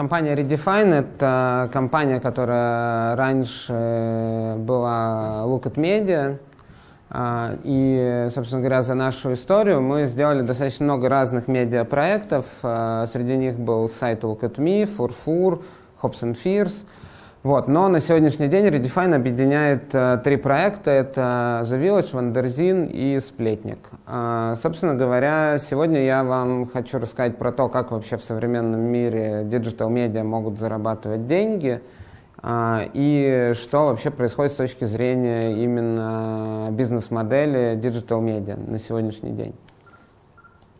Компания Redefine – это компания, которая раньше была Look at Media. А, и, собственно говоря, за нашу историю мы сделали достаточно много разных медиапроектов. А, среди них был сайт Look at Me, Furfur, Hopes and Fears – вот. Но на сегодняшний день Redefine объединяет э, три проекта. Это The Village, Wonderzine и Сплетник. Э, собственно говоря, сегодня я вам хочу рассказать про то, как вообще в современном мире digital-медиа могут зарабатывать деньги э, и что вообще происходит с точки зрения именно бизнес-модели digital-медиа на сегодняшний день.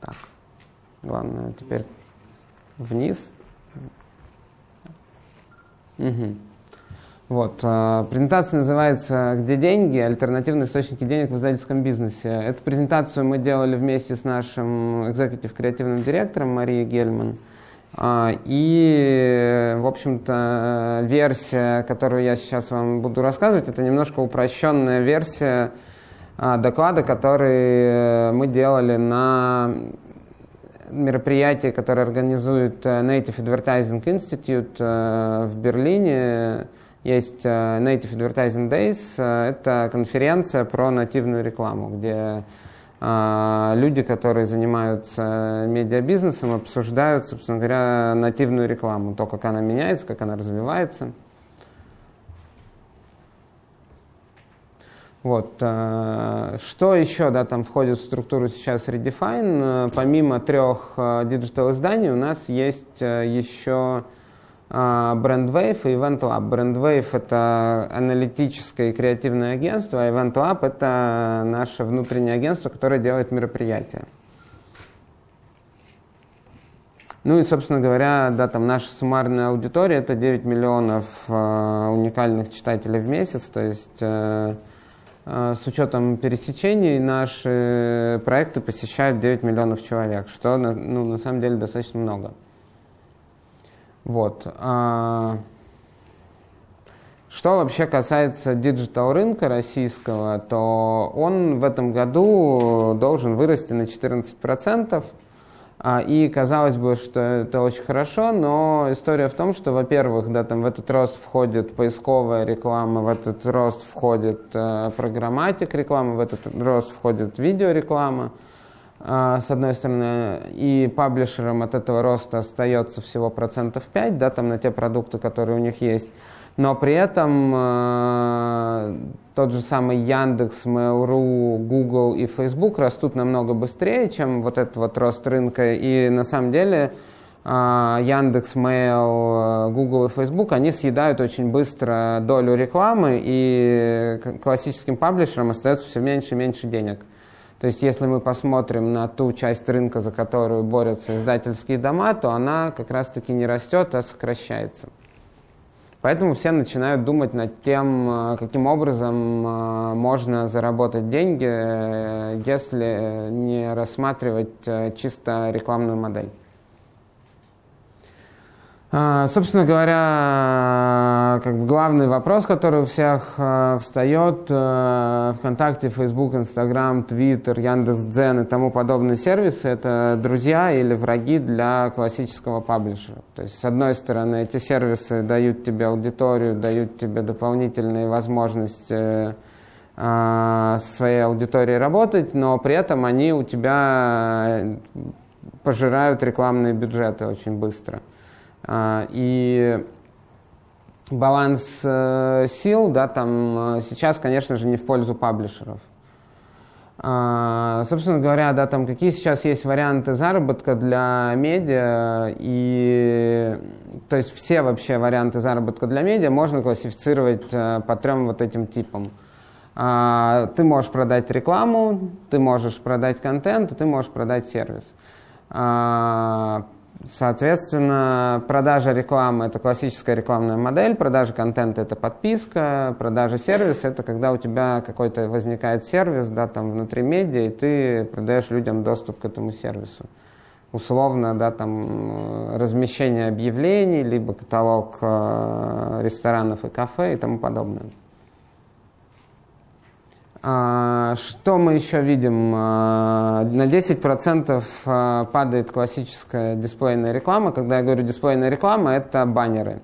Так, главное теперь вниз. Угу. Вот. А, презентация называется «Где деньги? Альтернативные источники денег в издательском бизнесе». Эту презентацию мы делали вместе с нашим executive-креативным директором Марией Гельман. А, и, в общем-то, версия, которую я сейчас вам буду рассказывать, это немножко упрощенная версия а, доклада, который мы делали на мероприятии, которое организует Native Advertising Institute в Берлине есть э, Native Advertising Days. Э, это конференция про нативную рекламу, где э, люди, которые занимаются медиабизнесом, обсуждают, собственно говоря, нативную рекламу, то, как она меняется, как она развивается. Вот. Что еще да, там входит в структуру сейчас Redefine? Помимо трех диджитал-изданий у нас есть еще BrandWave и Event Lab. BrandWave — это аналитическое и креативное агентство, а Event Lab — это наше внутреннее агентство, которое делает мероприятия. Ну и, собственно говоря, да, там наша суммарная аудитория — это 9 миллионов э, уникальных читателей в месяц, то есть э, э, с учетом пересечений наши проекты посещают 9 миллионов человек, что ну, на самом деле достаточно много. Вот. А, что вообще касается digital рынка российского, то он в этом году должен вырасти на 14%. А, и казалось бы, что это очень хорошо, но история в том, что, во-первых, да, там в этот рост входит поисковая реклама, в этот рост входит э, программатик реклама, в этот рост входит видеореклама. А, с одной стороны, и паблишерам от этого роста остается всего процентов 5, да, там на те продукты, которые у них есть. Но при этом э, тот же самый Яндекс, Mail.ru, Google и Facebook растут намного быстрее, чем вот этот вот рост рынка. И на самом деле э, Яндекс, Mail, Google и Facebook, они съедают очень быстро долю рекламы, и классическим паблишерам остается все меньше и меньше денег. То есть, если мы посмотрим на ту часть рынка, за которую борются издательские дома, то она как раз-таки не растет, а сокращается. Поэтому все начинают думать над тем, э, каким образом э, можно заработать деньги, э, если не рассматривать чисто рекламную модель. А, собственно говоря, как бы главный вопрос, который у всех э, встает, э, ВКонтакте, Facebook, Instagram, Twitter, Яндекс.Дзен и тому подобные сервисы, это друзья или враги для классического паблишера. То есть, с одной стороны, эти сервисы дают тебе аудиторию, дают тебе дополнительные возможности э, со своей аудиторией работать, но при этом они у тебя пожирают рекламные бюджеты очень быстро. А, и баланс э, сил, да, там э, сейчас, конечно же, не в пользу паблишеров. А, собственно говоря, да, там какие сейчас есть варианты заработка для медиа, и то есть все вообще варианты заработка для медиа можно классифицировать э, по трем вот этим типам. А, ты можешь продать рекламу, ты можешь продать контент, ты можешь продать сервис. Соответственно, продажа рекламы – это классическая рекламная модель, продажа контента – это подписка, продажа сервиса – это когда у тебя какой-то возникает сервис да, там, внутри медиа, и ты продаешь людям доступ к этому сервису. Условно, да, там, размещение объявлений, либо каталог э, ресторанов и кафе и тому подобное. А, что мы еще видим? А, на 10% э, падает классическая дисплейная реклама. Когда я говорю дисплейная реклама, это баннеры.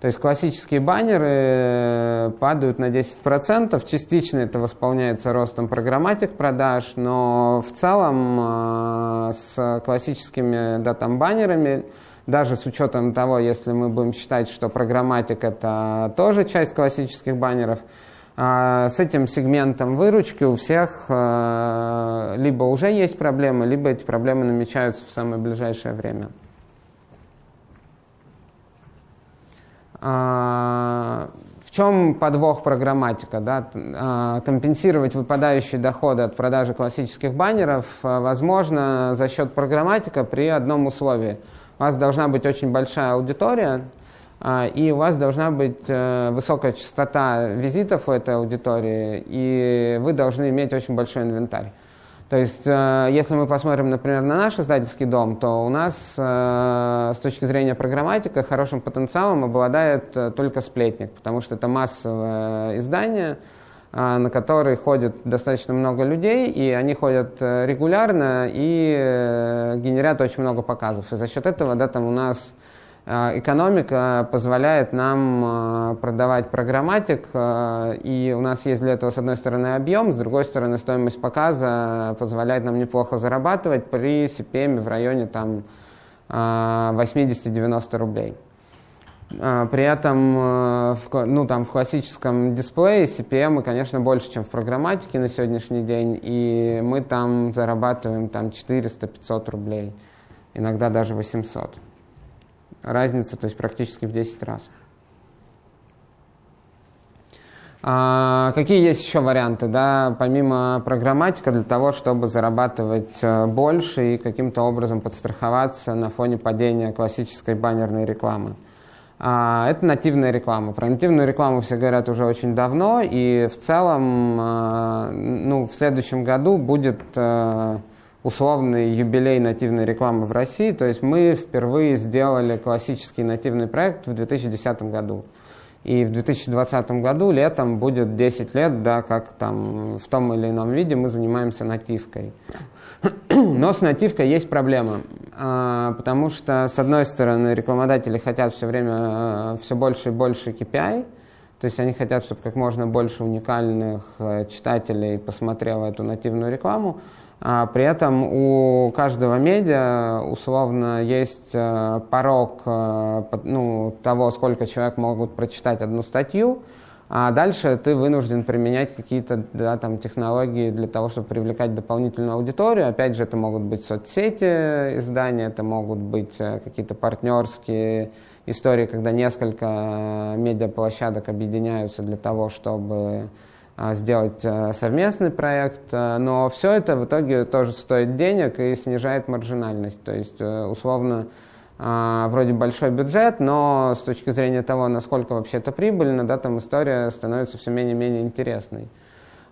То есть классические баннеры э, падают на 10%. Частично это восполняется ростом программатик продаж, но в целом с классическими да, там, баннерами, даже с учетом того, если мы будем считать, что программатик это тоже часть классических баннеров, с этим сегментом выручки у всех либо уже есть проблемы, либо эти проблемы намечаются в самое ближайшее время. А, в чем подвох программатика? Да? А, компенсировать выпадающие доходы от продажи классических баннеров а, возможно за счет программатика при одном условии. У вас должна быть очень большая аудитория, и у вас должна быть э, высокая частота визитов у этой аудитории, и вы должны иметь очень большой инвентарь. То есть, э, если мы посмотрим, например, на наш издательский дом, то у нас э, с точки зрения программатика хорошим потенциалом обладает только сплетник, потому что это массовое издание, на которое ходит достаточно много людей, и они ходят регулярно и генерят очень много показов. И за счет этого да, там у нас экономика позволяет нам э, продавать программатик, э, и у нас есть для этого, с одной стороны, объем, с другой стороны, стоимость показа позволяет нам неплохо зарабатывать при CPM в районе там, 80-90 рублей. При этом ну, там, в классическом дисплее CPM, конечно, больше, чем в программатике на сегодняшний день, и мы там зарабатываем там, 400-500 рублей, иногда даже 800 разница, то есть практически в 10 раз. А, какие есть еще варианты, да, помимо программатика, для того, чтобы зарабатывать э, больше и каким-то образом подстраховаться на фоне падения классической баннерной рекламы? А, это нативная реклама. Про нативную рекламу все говорят уже очень давно, и в целом, а, ну, в следующем году будет э, условный юбилей нативной рекламы в России. То есть мы впервые сделали классический нативный проект в 2010 году. И в 2020 году летом будет 10 лет, да, как там в том или ином виде мы занимаемся нативкой. Но с нативкой есть проблема, а, потому что, с одной стороны, рекламодатели хотят все время а, все больше и больше KPI, то есть они хотят, чтобы как можно больше уникальных э, читателей посмотрело эту нативную рекламу, при этом у каждого медиа условно есть э, порог э, ну, того, сколько человек могут прочитать одну статью, а дальше ты вынужден применять какие-то да, там, технологии для того, чтобы привлекать дополнительную аудиторию. Опять же, это могут быть соцсети издания, это могут быть э, какие-то партнерские истории, когда несколько медиаплощадок объединяются для того, чтобы а, сделать э, совместный проект, э, но все это в итоге тоже стоит денег и снижает маржинальность. То есть, э, условно, а, вроде большой бюджет, но с точки зрения того, насколько вообще это прибыльно, да, там история становится все менее и менее интересной.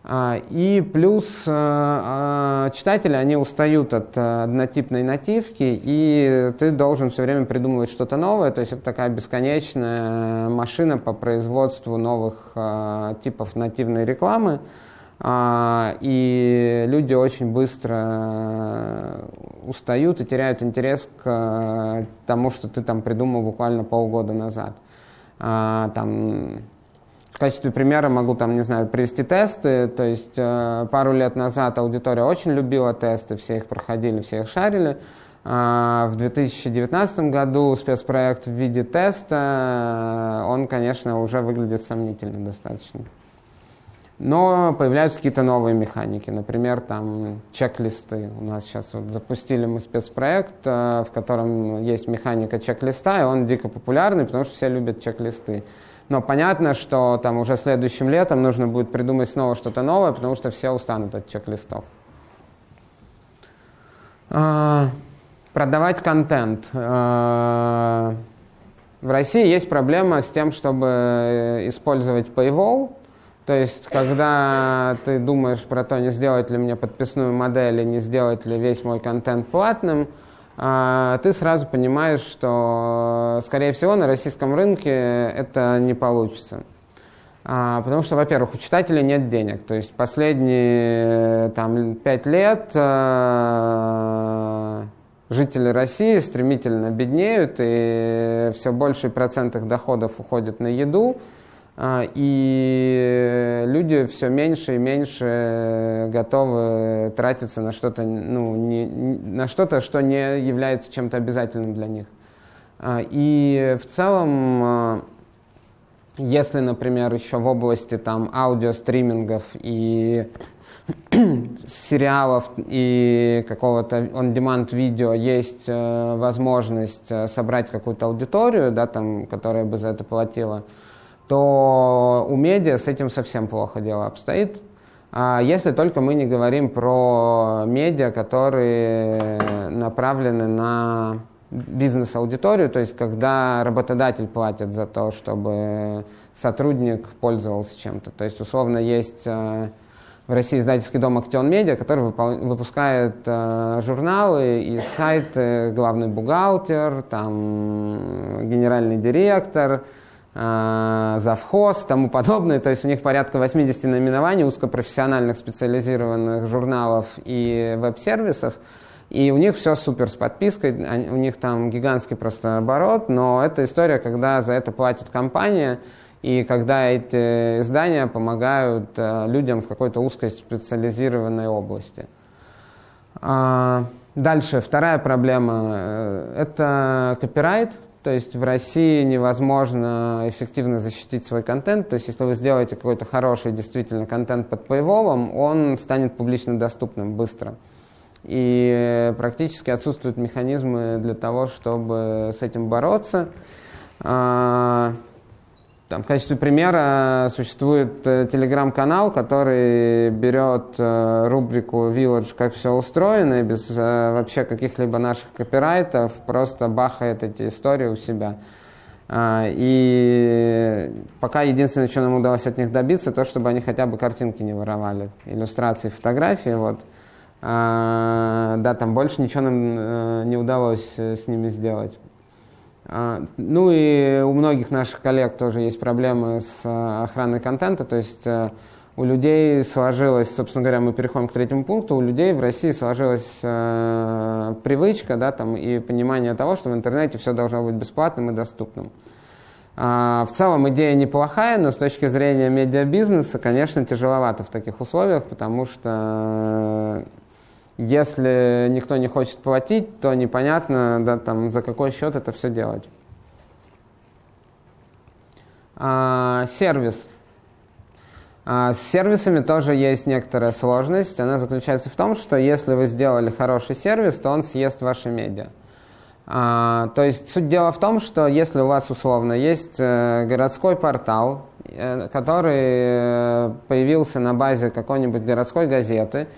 А, и плюс э, а, читатели, они устают от э, однотипной нативки, и ты должен все время придумывать что-то новое, то есть это такая бесконечная машина по производству новых э, типов нативной рекламы, а, и люди очень быстро устают и теряют интерес к тому, что ты там придумал буквально полгода назад. Там в качестве примера могу там, не знаю, привести тесты. То есть э, пару лет назад аудитория очень любила тесты, все их проходили, все их шарили. Э, в 2019 году спецпроект в виде теста, он, конечно, уже выглядит сомнительно достаточно. Но появляются какие-то новые механики, например, там чек-листы. У нас сейчас вот запустили мы спецпроект, э, в котором есть механика чек-листа, и он дико популярный, потому что все любят чек-листы. Но понятно, что там уже следующим летом нужно будет придумать снова что-то новое, потому что все устанут от чек-листов. А, продавать контент. А, в России есть проблема с тем, чтобы использовать Paywall. То есть, когда ты думаешь про то, не сделать ли мне подписную модель и не сделать ли весь мой контент платным, ты сразу понимаешь, что, скорее всего, на российском рынке это не получится. А, потому что, во-первых, у читателей нет денег. То есть последние там, пять лет а, жители России стремительно беднеют, и все больший процент их доходов уходит на еду. А, и люди все меньше и меньше готовы тратиться на что-то, ну, не, на что-то, что не является чем-то обязательным для них. А, и в целом, а, если, например, еще в области там, аудиостримингов и сериалов и какого-то on-demand видео есть э, возможность э, собрать какую-то аудиторию, да, там, которая бы за это платила, то у медиа с этим совсем плохо дело обстоит. А если только мы не говорим про медиа, которые направлены на бизнес-аудиторию, то есть когда работодатель платит за то, чтобы сотрудник пользовался чем-то. То есть условно есть э, в России издательский дом «Актион Медиа», который выпускает э, журналы и сайты «Главный бухгалтер», там «Генеральный директор», Э, завхоз, тому подобное. То есть у них порядка 80 наименований узкопрофессиональных специализированных журналов и веб-сервисов. И у них все супер с подпиской, у них там гигантский просто оборот, но это история, когда за это платит компания, и когда эти издания помогают э, людям в какой-то узкой специализированной области. А, дальше, вторая проблема э, – это копирайт, то есть в России невозможно эффективно защитить свой контент. То есть если вы сделаете какой-то хороший действительно контент под paywall, он станет публично доступным быстро. И практически отсутствуют механизмы для того, чтобы с этим бороться. Там, в качестве примера существует э, телеграм-канал, который берет э, рубрику Village, как все устроено, и без э, вообще каких-либо наших копирайтов просто бахает эти истории у себя. А, и пока единственное, что нам удалось от них добиться, то, чтобы они хотя бы картинки не воровали, иллюстрации, фотографии. Вот. А, да, там больше ничего нам не удалось с ними сделать. А, ну и у многих наших коллег тоже есть проблемы с э, охраной контента, то есть э, у людей сложилось, собственно говоря, мы переходим к третьему пункту, у людей в России сложилась э, привычка да, там, и понимание того, что в интернете все должно быть бесплатным и доступным. А, в целом идея неплохая, но с точки зрения медиабизнеса, конечно, тяжеловато в таких условиях, потому что если никто не хочет платить, то непонятно, да, там, за какой счет это все делать. А, сервис. А, с сервисами тоже есть некоторая сложность. Она заключается в том, что если вы сделали хороший сервис, то он съест ваши медиа. А, то есть суть дела в том, что если у вас условно есть э, городской портал, э, который э, появился на базе какой-нибудь городской газеты,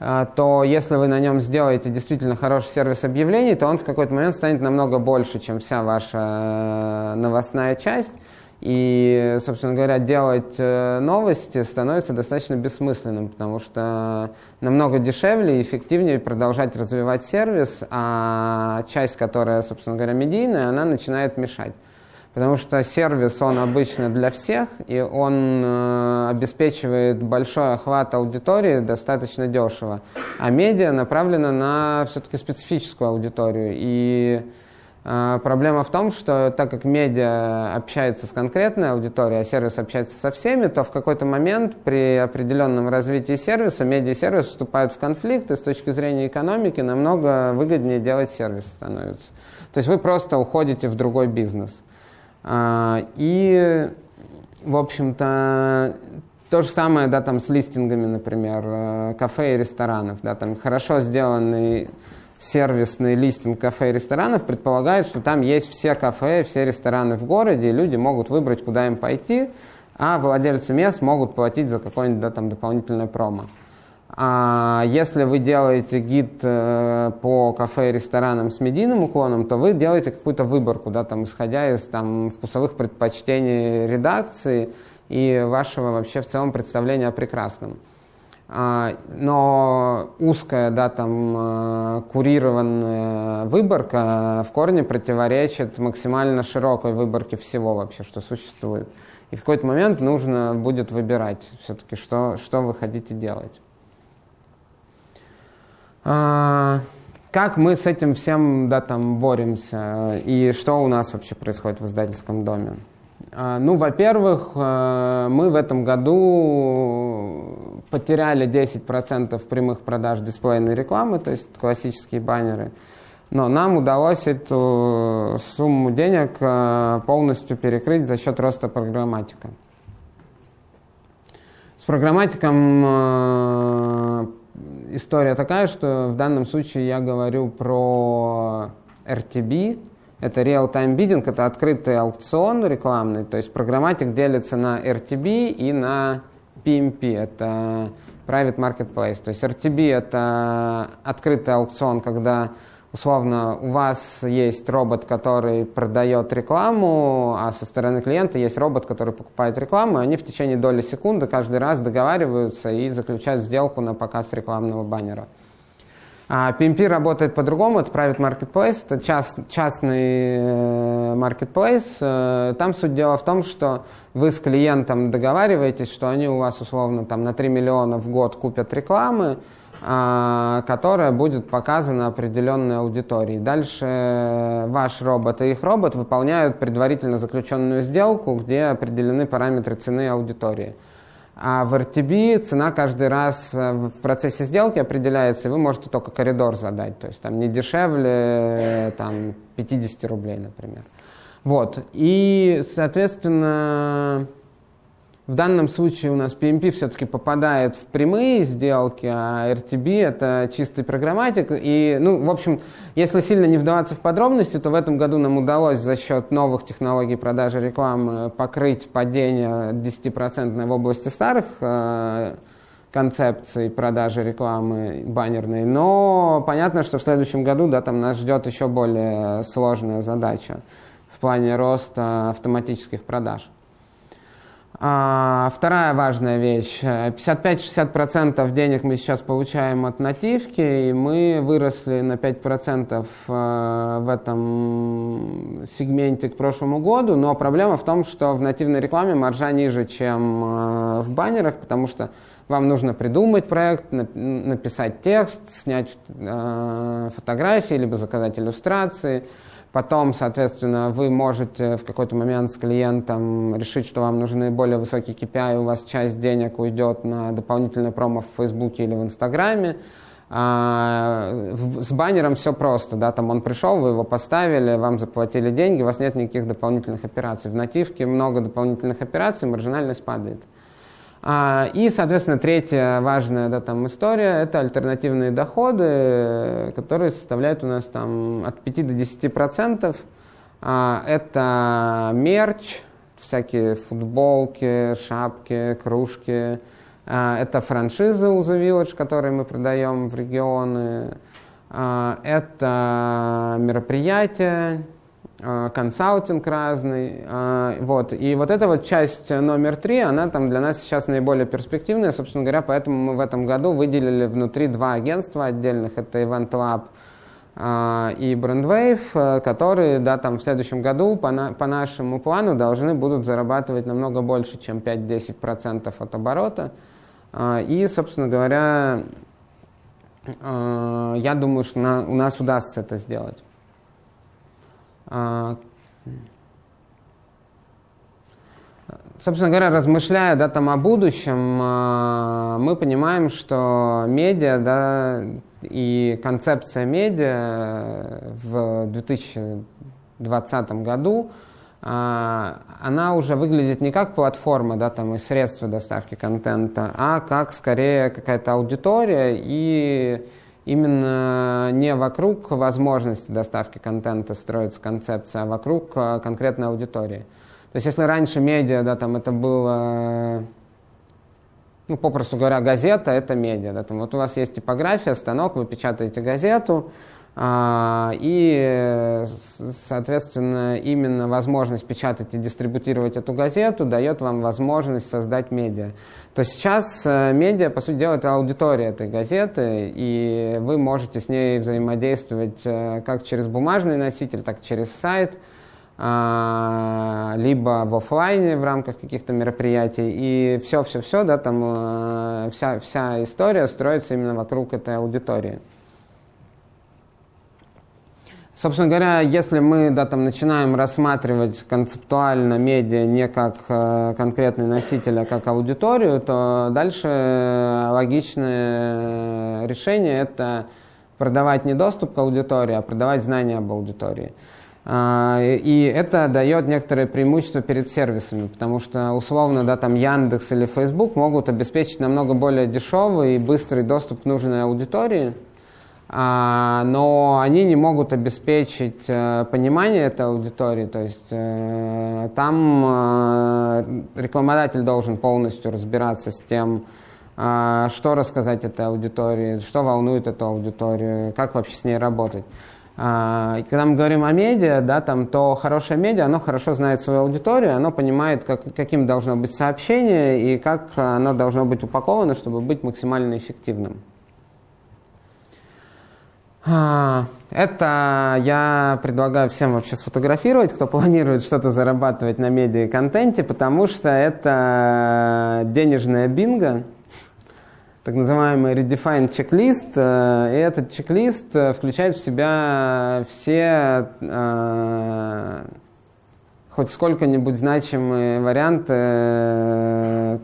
то если вы на нем сделаете действительно хороший сервис объявлений, то он в какой-то момент станет намного больше, чем вся ваша э, новостная часть. И, собственно говоря, делать э, новости становится достаточно бессмысленным, потому что намного дешевле и эффективнее продолжать развивать сервис, а часть, которая, собственно говоря, медийная, она начинает мешать. Потому что сервис, он обычно для всех, и он э, обеспечивает большой охват аудитории достаточно дешево. А медиа направлена на все-таки специфическую аудиторию. И э, проблема в том, что так как медиа общается с конкретной аудиторией, а сервис общается со всеми, то в какой-то момент при определенном развитии сервиса медиа и сервис вступают в конфликт, и с точки зрения экономики намного выгоднее делать сервис становится. То есть вы просто уходите в другой бизнес. А, и, в общем-то, то же самое, да, там с листингами, например, э, кафе и ресторанов, да, там хорошо сделанный сервисный листинг кафе и ресторанов предполагает, что там есть все кафе, все рестораны в городе, и люди могут выбрать, куда им пойти, а владельцы мест могут платить за какое-нибудь да, там, дополнительное промо. А если вы делаете гид э, по кафе и ресторанам с медийным уклоном, то вы делаете какую-то выборку, да, там, исходя из там, вкусовых предпочтений редакции и вашего вообще в целом представления о прекрасном. А, но узкая, да, там, э, курированная выборка в корне противоречит максимально широкой выборке всего вообще, что существует. И в какой-то момент нужно будет выбирать все-таки, что, что вы хотите делать. А, как мы с этим всем да, там, боремся и что у нас вообще происходит в издательском доме? А, ну, во-первых, э, мы в этом году потеряли 10% прямых продаж дисплейной рекламы, то есть классические баннеры. Но нам удалось эту сумму денег э, полностью перекрыть за счет роста программатика. С программатиком э, история такая, что в данном случае я говорю про RTB, это real-time bidding, это открытый аукцион рекламный, то есть программатик делится на RTB и на PMP, это Private Marketplace. То есть RTB это открытый аукцион, когда условно у вас есть робот, который продает рекламу, а со стороны клиента есть робот, который покупает рекламу, и они в течение доли секунды каждый раз договариваются и заключают сделку на показ рекламного баннера. А PMP работает по-другому, это Private Marketplace, это част, частный э, marketplace. Э, там суть дела в том, что вы с клиентом договариваетесь, что они у вас условно там, на 3 миллиона в год купят рекламы, которая будет показана определенной аудитории. Дальше ваш робот и их робот выполняют предварительно заключенную сделку, где определены параметры цены аудитории. А в RTB цена каждый раз э, в процессе сделки определяется, и вы можете только коридор задать. То есть там не дешевле э, там, 50 рублей, например. Вот. И, соответственно, в данном случае у нас PMP все-таки попадает в прямые сделки, а RTB это чистый программатик. И, ну, в общем, если сильно не вдаваться в подробности, то в этом году нам удалось за счет новых технологий продажи рекламы покрыть падение 10% в области старых э, концепций продажи рекламы баннерной. Но понятно, что в следующем году да, там нас ждет еще более сложная задача в плане роста автоматических продаж. А, вторая важная вещь. 55-60% денег мы сейчас получаем от нативки, и мы выросли на 5% э, в этом сегменте к прошлому году, но проблема в том, что в нативной рекламе маржа ниже, чем э, в баннерах, потому что вам нужно придумать проект, написать текст, снять э, фотографии, либо заказать иллюстрации – Потом, соответственно, вы можете в какой-то момент с клиентом решить, что вам нужны более высокие KPI, и у вас часть денег уйдет на дополнительный промо в Фейсбуке или в Инстаграме. А, с баннером все просто, да, там он пришел, вы его поставили, вам заплатили деньги, у вас нет никаких дополнительных операций. В нативке много дополнительных операций, маржинальность падает. А, и, соответственно, третья важная да, там, история – это альтернативные доходы, которые составляют у нас там, от 5 до 10 процентов. А, это мерч, всякие футболки, шапки, кружки. А, это франшизы The Village, которые мы продаем в регионы. Это мероприятия, консалтинг разный, э, вот, и вот эта вот часть номер три, она там для нас сейчас наиболее перспективная, собственно говоря, поэтому мы в этом году выделили внутри два агентства отдельных, это Event Lab э, и Brandwave, которые, да, там в следующем году по, на, по нашему плану должны будут зарабатывать намного больше, чем 5-10% от оборота, и, собственно говоря, я думаю, что на, у нас удастся это сделать. А, собственно говоря, размышляя да, там, о будущем, а, мы понимаем, что медиа да, и концепция медиа в 2020 году а, она уже выглядит не как платформа да, там, и средства доставки контента, а как скорее какая-то аудитория и именно не вокруг возможности доставки контента строится концепция, а вокруг э, конкретной аудитории. То есть если раньше медиа, да, там это было, ну, попросту говоря, газета, это медиа. Да, там, вот у вас есть типография, станок, вы печатаете газету, и, соответственно, именно возможность печатать и дистрибутировать эту газету дает вам возможность создать медиа. То сейчас э, медиа, по сути дела, это аудитория этой газеты, и вы можете с ней взаимодействовать э, как через бумажный носитель, так и через сайт. а, либо в офлайне в рамках каких-то мероприятий. И все-все-все, да, там э, вся, вся история строится именно вокруг этой аудитории. Собственно говоря, если мы да, там, начинаем рассматривать концептуально медиа не как э, конкретный носитель, а как аудиторию, то дальше логичное решение – это продавать не доступ к аудитории, а продавать знания об аудитории. А, и это дает некоторые преимущества перед сервисами, потому что условно да, там Яндекс или Facebook могут обеспечить намного более дешевый и быстрый доступ к нужной аудитории – но они не могут обеспечить э, понимание этой аудитории. То есть э, там э, рекламодатель должен полностью разбираться с тем, что рассказать этой аудитории, что волнует эту аудиторию, как вообще с ней работать. А, когда мы говорим о медиа, да, там, то хорошее медиа, оно хорошо знает свою аудиторию, оно понимает, как, каким должно быть сообщение и как оно должно быть упаковано, чтобы быть максимально эффективным. А, это я предлагаю всем вообще сфотографировать, кто планирует что-то зарабатывать на медиа и контенте, потому что это денежная бинго, так называемый redefined чек-лист. Э, и этот чек-лист э, включает в себя все э, хоть сколько-нибудь значимые варианты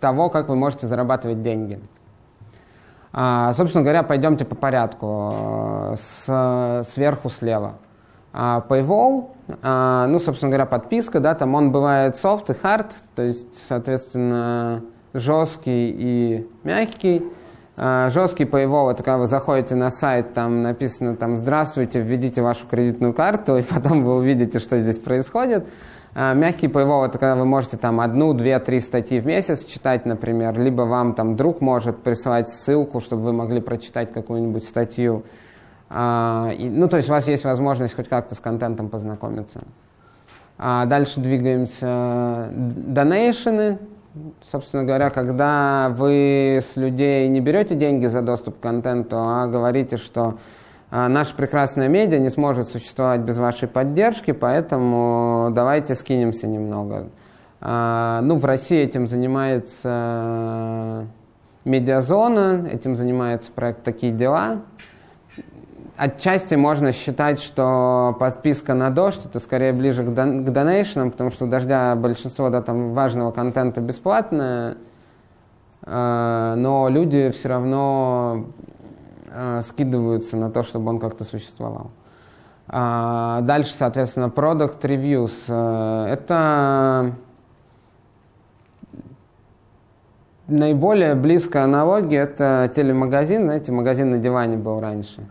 того, как вы можете зарабатывать деньги. А, собственно говоря, пойдемте по порядку, э, с, сверху слева. А, Paywall, а, ну, собственно говоря, подписка, да, там он бывает soft и hard, то есть, соответственно, жесткий и мягкий. Жесткий Paywall – это когда вы заходите на сайт, там написано там «Здравствуйте, введите вашу кредитную карту», и потом вы увидите, что здесь происходит. А, мягкий paywall – это когда вы можете там одну, две, три статьи в месяц читать, например, либо вам там друг может присылать ссылку, чтобы вы могли прочитать какую-нибудь статью. А, ну, то есть у вас есть возможность хоть как-то с контентом познакомиться. А дальше двигаемся. Донейшены, собственно говоря, когда вы с людей не берете деньги за доступ к контенту, а говорите, что наша прекрасная медиа не сможет существовать без вашей поддержки, поэтому давайте скинемся немного. А, ну, в России этим занимается медиазона, этим занимается проект «Такие дела». Отчасти можно считать, что подписка на «Дождь» — это скорее ближе к, дон- к донейшнам, потому что у «Дождя» большинство да, там, важного контента бесплатное, а, но люди все равно э, скидываются на то, чтобы он как-то существовал. А дальше, соответственно, product reviews. Э, это наиболее близкая аналогия, это телемагазин, знаете, магазин на диване был раньше.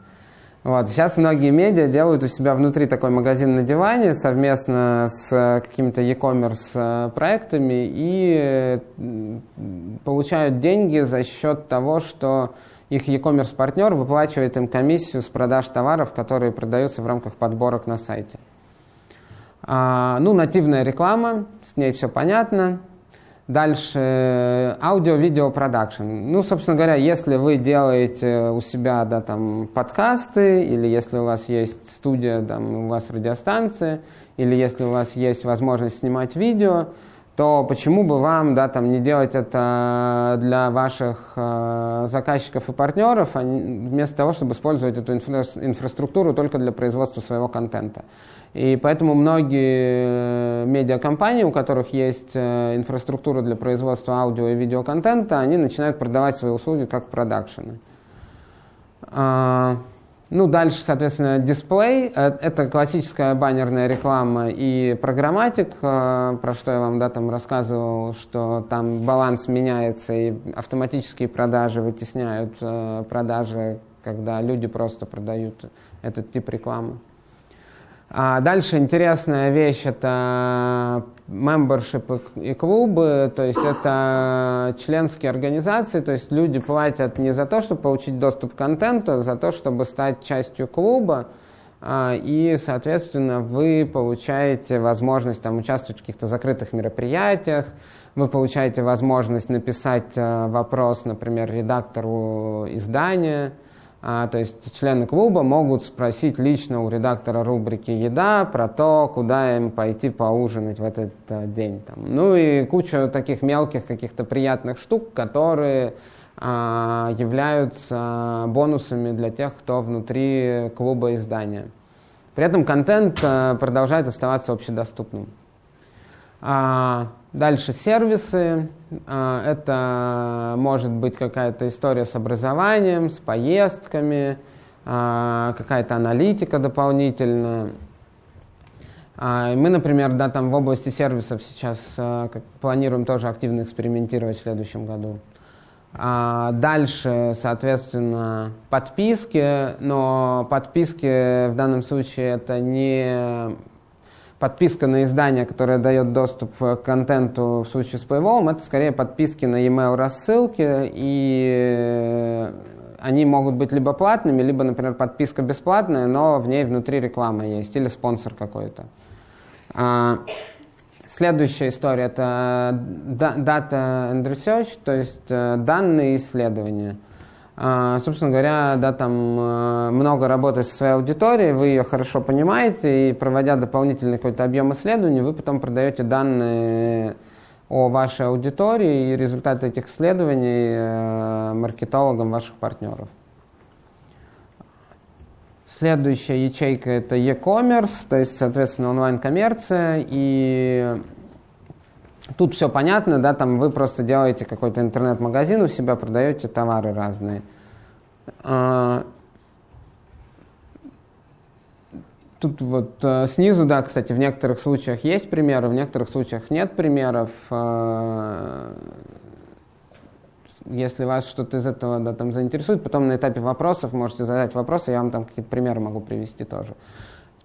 Вот. Сейчас многие медиа делают у себя внутри такой магазин на диване совместно с какими-то e-commerce э, проектами и получают деньги за счет того, что их e-commerce партнер выплачивает им комиссию с продаж товаров, которые продаются в рамках подборок на сайте. А, ну, нативная реклама, с ней все понятно. Дальше аудио-видео продакшн. Ну, собственно говоря, если вы делаете у себя да, там, подкасты, или если у вас есть студия, там, у вас радиостанция, или если у вас есть возможность снимать видео, то почему бы вам да, там, не делать это для ваших э, заказчиков и партнеров, а вместо того, чтобы использовать эту инфра инфраструктуру только для производства своего контента. И поэтому многие э, медиакомпании, у которых есть э, инфраструктура для производства аудио и видеоконтента, они начинают продавать свои услуги как продакшены. Ну, дальше, соответственно, дисплей. Э, это классическая баннерная реклама и программатик, э, про что я вам да, там рассказывал, что там баланс меняется, и автоматические продажи вытесняют э, продажи, когда люди просто продают этот тип рекламы. А дальше интересная вещь – это membership и клубы, то есть это членские организации, то есть люди платят не за то, чтобы получить доступ к контенту, а за то, чтобы стать частью клуба, а, и, соответственно, вы получаете возможность там, участвовать в каких-то закрытых мероприятиях, вы получаете возможность написать э, вопрос, например, редактору издания – А, то есть члены клуба могут спросить лично у редактора рубрики «Еда» про то, куда им пойти поужинать в этот а, день. Там. Ну и куча таких мелких каких-то приятных штук, которые а, являются бонусами для тех, кто внутри клуба издания. При этом контент а, продолжает оставаться общедоступным. А, дальше сервисы. А, это может быть какая-то история с образованием, с поездками, а, какая-то аналитика дополнительная. А, мы, например, да, там в области сервисов сейчас планируем тоже активно экспериментировать в следующем году. Дальше, соответственно, подписки, но подписки в данном случае это не подписка на издание, которое дает доступ к контенту в случае с Paywall, это скорее подписки на e-mail рассылки, и они могут быть либо платными, либо, например, подписка бесплатная, но в ней внутри реклама есть, или спонсор какой-то. А, Следующая история – это data and research, то есть э, данные исследования. А, собственно говоря, да, там э, много работы со своей аудиторией, вы ее хорошо понимаете, и проводя дополнительный какой-то объем исследований, вы потом продаете данные о вашей аудитории и результаты этих исследований э, маркетологам ваших партнеров. Следующая ячейка это e-commerce, то есть, соответственно, онлайн-коммерция. И тут все понятно, да, там вы просто делаете какой-то интернет-магазин у себя, продаете товары разные. А, тут вот э, снизу, да, кстати, в некоторых случаях есть примеры, в некоторых случаях нет примеров. А, если вас что-то из этого да, там заинтересует, потом на этапе вопросов можете задать вопросы, я вам там какие-то примеры могу привести тоже.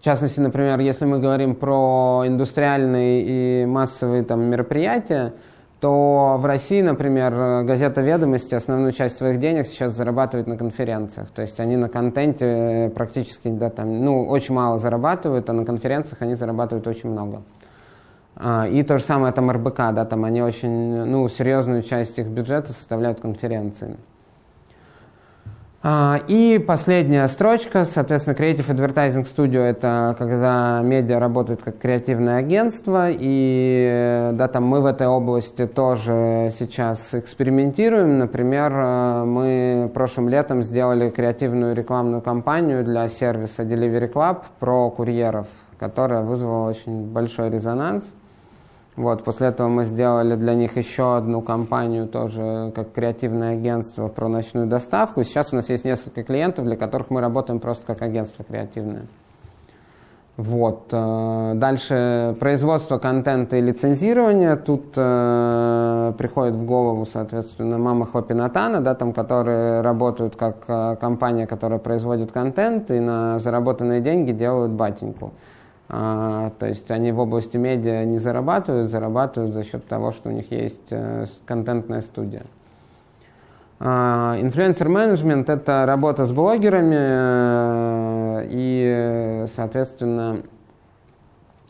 В частности, например, если мы говорим про индустриальные и массовые там, мероприятия, то в России, например, газета «Ведомости» основную часть своих денег сейчас зарабатывает на конференциях. То есть они на контенте практически, да, там, ну, очень мало зарабатывают, а на конференциях они зарабатывают очень много. А, и то же самое там РБК, да, там они очень, ну, серьезную часть их бюджета составляют конференции. А, и последняя строчка, соответственно, Creative Advertising Studio – это когда медиа работает как креативное агентство, и да, там мы в этой области тоже сейчас экспериментируем. Например, э, мы прошлым летом сделали креативную рекламную кампанию для сервиса Delivery Club про курьеров, которая вызвала очень большой резонанс. Вот, после этого мы сделали для них еще одну компанию, тоже как креативное агентство про ночную доставку. Сейчас у нас есть несколько клиентов, для которых мы работаем просто как агентство креативное. Вот. Э, дальше производство контента и лицензирование. Тут э, приходит в голову, соответственно, мама Хлопинатана, да, там, которые работают как э, компания, которая производит контент и на заработанные деньги делают батеньку. А, то есть они в области медиа не зарабатывают, зарабатывают за счет того, что у них есть э, контентная студия. А, инфлюенсер-менеджмент – это работа с блогерами, э, и, соответственно,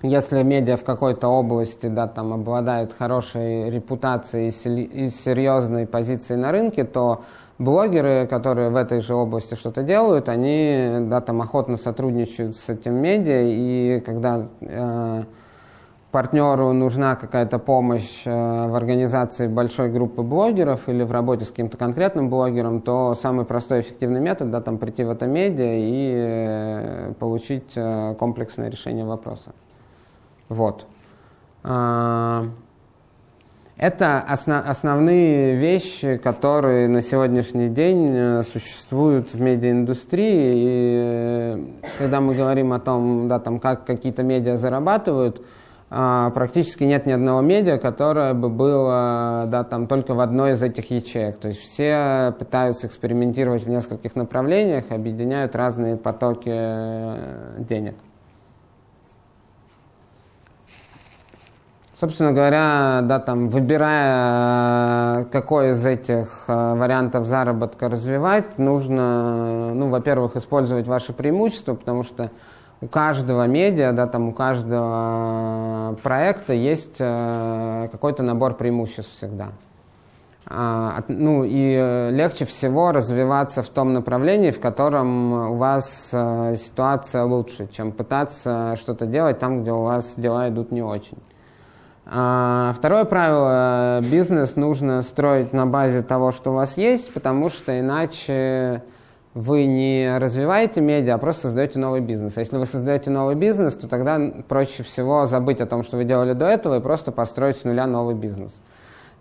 если медиа в какой-то области да, там, обладает хорошей репутацией и серьезной позицией на рынке, то блогеры, которые в этой же области что-то делают, они да, там охотно сотрудничают с этим медиа, и когда э, партнеру нужна какая-то помощь э, в организации большой группы блогеров или в работе с каким-то конкретным блогером, то самый простой эффективный метод да, там, прийти в это медиа и э, получить э, комплексное решение вопроса. Вот. Это основ, основные вещи, которые на сегодняшний день э, существуют в медиаиндустрии. И э, когда мы говорим о том, да, там, как какие-то медиа зарабатывают, а, практически нет ни одного медиа, которое бы было да, там, только в одной из этих ячеек. То есть все пытаются экспериментировать в нескольких направлениях, объединяют разные потоки э, денег. Собственно говоря, да, там, выбирая, какой из этих э, вариантов заработка развивать, нужно, ну, во-первых, использовать ваши преимущества, потому что у каждого медиа, да, там, у каждого проекта есть э, какой-то набор преимуществ всегда. А, ну и э, легче всего развиваться в том направлении, в котором у вас э, ситуация лучше, чем пытаться что-то делать там, где у вас дела идут не очень. А, второе правило, бизнес нужно строить на базе того, что у вас есть, потому что иначе вы не развиваете медиа, а просто создаете новый бизнес. А если вы создаете новый бизнес, то тогда проще всего забыть о том, что вы делали до этого, и просто построить с нуля новый бизнес.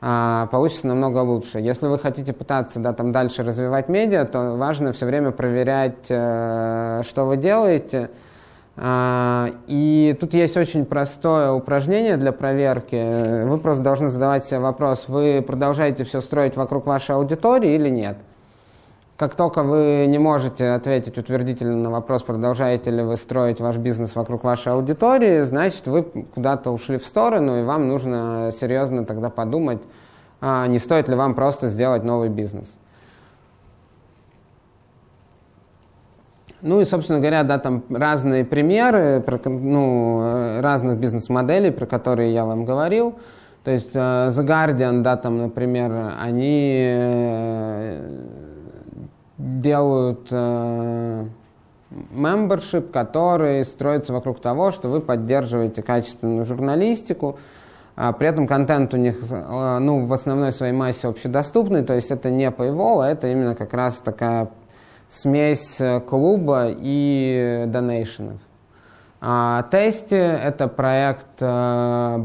А, получится намного лучше. Если вы хотите пытаться да, там дальше развивать медиа, то важно все время проверять, э, что вы делаете. А, и тут есть очень простое упражнение для проверки. Вы просто должны задавать себе вопрос, вы продолжаете все строить вокруг вашей аудитории или нет. Как только вы не можете ответить утвердительно на вопрос, продолжаете ли вы строить ваш бизнес вокруг вашей аудитории, значит, вы куда-то ушли в сторону, и вам нужно серьезно тогда подумать, а не стоит ли вам просто сделать новый бизнес. Ну и, собственно говоря, да, там разные примеры ну, разных бизнес-моделей, про которые я вам говорил. То есть uh, The Guardian, да, там, например, они э, делают э, membership, который строится вокруг того, что вы поддерживаете качественную журналистику, а при этом контент у них э, ну, в основной своей массе общедоступный, то есть это не paywall, а это именно как раз такая смесь э, клуба и донейшенов. А Тести – это проект э,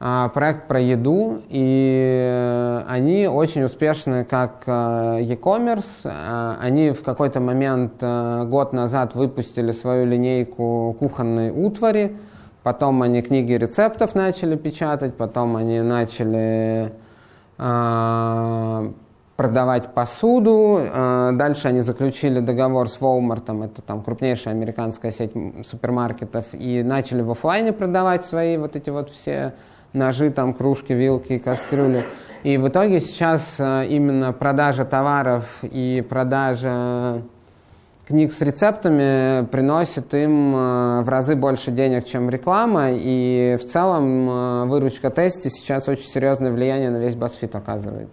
а, проект про еду, и э, они очень успешны как e-commerce. А, они в какой-то момент год назад выпустили свою линейку кухонной утвари, потом они книги рецептов начали печатать, потом они начали а, продавать посуду. Дальше они заключили договор с Walmart, это там крупнейшая американская сеть супермаркетов, и начали в офлайне продавать свои вот эти вот все ножи, там, кружки, вилки, кастрюли. И в итоге сейчас э, именно продажа товаров и продажа книг с рецептами приносит им э, в разы больше денег, чем реклама, и в целом э, выручка тести сейчас очень серьезное влияние на весь BuzzFeed оказывает.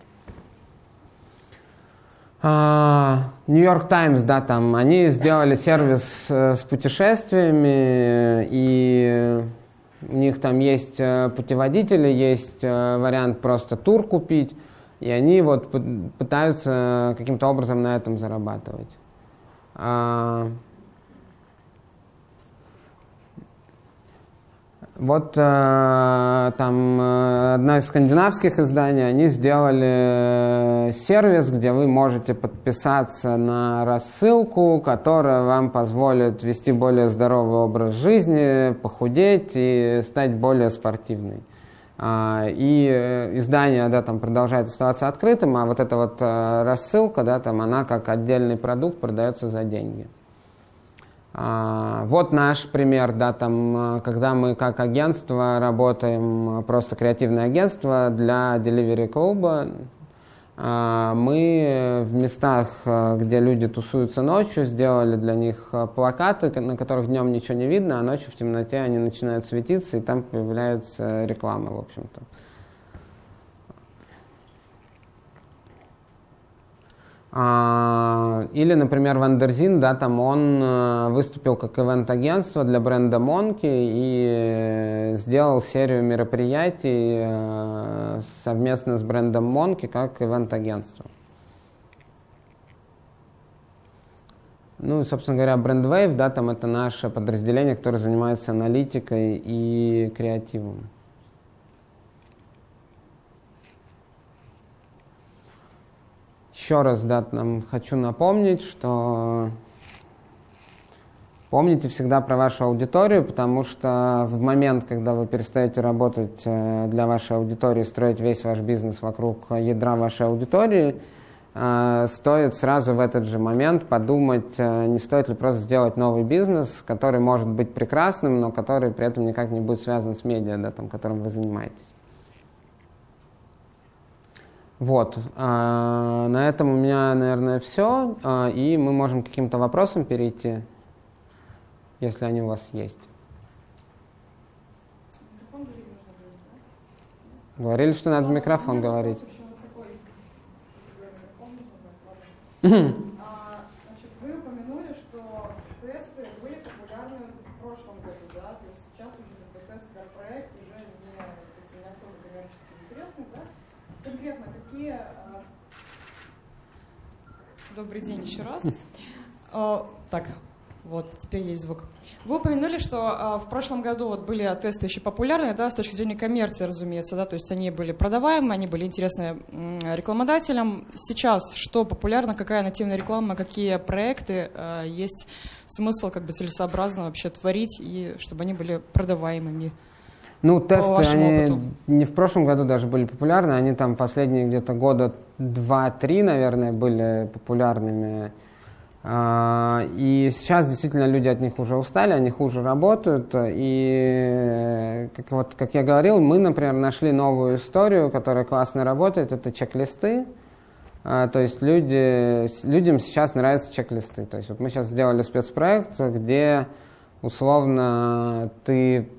Нью-Йорк Таймс, да, там, они сделали сервис с путешествиями, и у них там есть э, путеводители, есть э, вариант просто тур купить, и они вот пытаются каким-то образом на этом зарабатывать. Вот э, там э, одно из скандинавских изданий, они сделали э, сервис, где вы можете подписаться на рассылку, которая вам позволит вести более здоровый образ жизни, похудеть и стать более спортивной. А, и издание да, там продолжает оставаться открытым, а вот эта вот рассылка, да, там, она как отдельный продукт продается за деньги. А, вот наш пример, да, там, э, когда мы как агентство работаем, э, просто креативное агентство для Delivery Club, а, мы в местах, э, где люди тусуются ночью, сделали для них плакаты, на которых днем ничего не видно, а ночью в темноте они начинают светиться, и там появляется реклама, в общем-то. Или, например, Wonderzine, да, там он э, выступил как event-агентство для бренда Monki и сделал серию мероприятий э, совместно с брендом Monki как event-агентство. Ну собственно говоря, бренд Wave, да, там это наше подразделение, которое занимается аналитикой и креативом. Еще раз, да, нам хочу напомнить, что помните всегда про вашу аудиторию, потому что в момент, когда вы перестаете работать э, для вашей аудитории, строить весь ваш бизнес вокруг ядра вашей аудитории, э, стоит сразу в этот же момент подумать, э, не стоит ли просто сделать новый бизнес, который может быть прекрасным, но который при этом никак не будет связан с медиа, да, там, которым вы занимаетесь. Вот, а, на этом у меня, наверное, все, а, и мы можем к каким-то вопросам перейти, если они у вас есть. Говорили, что надо в микрофон говорить. Добрый день еще раз. А, так, вот, теперь есть звук. Вы упомянули, что а, в прошлом году вот были тесты еще популярные, да, с точки зрения коммерции, разумеется, да, то есть они были продаваемы, они были интересны рекламодателям. Сейчас что популярно, какая нативная реклама, какие проекты э, есть смысл как бы целесообразно вообще творить и чтобы они были продаваемыми? Ну, тесты, они опыту. не в прошлом году даже были популярны, они там последние где-то года два-три, наверное, были популярными. А, и сейчас действительно люди от них уже устали, они хуже работают. И, как, вот, как я говорил, мы, например, нашли новую историю, которая классно работает, это чек-листы. А, то есть люди, людям сейчас нравятся чек-листы. То есть вот мы сейчас сделали спецпроект, где условно ты